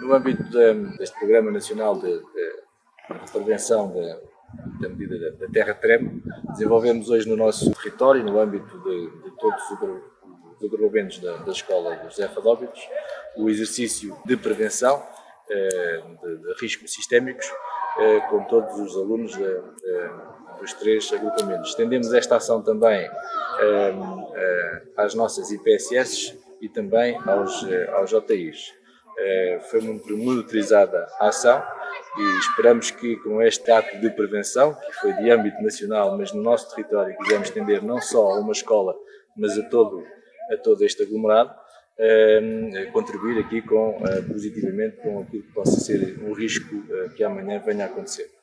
No âmbito de, deste Programa Nacional de, de Prevenção da medida da, da terra-treme, desenvolvemos hoje no nosso território, no âmbito de, de todos os agrupamentos da, da Escola José Fadóbitos, o exercício de prevenção eh, de, de, riscos sistémicos eh, com todos os alunos de, de, dos três agrupamentos. Estendemos esta ação também às nossas IPSS e também aos, aos JIs. Foi muito monitorizada a ação e esperamos que com este ato de prevenção, que foi de âmbito nacional, mas no nosso território quisemos estender não só a uma escola, mas a todo, a todo este aglomerado, contribuir aqui com, eh, positivamente com aquilo que possa ser um risco que amanhã venha a acontecer.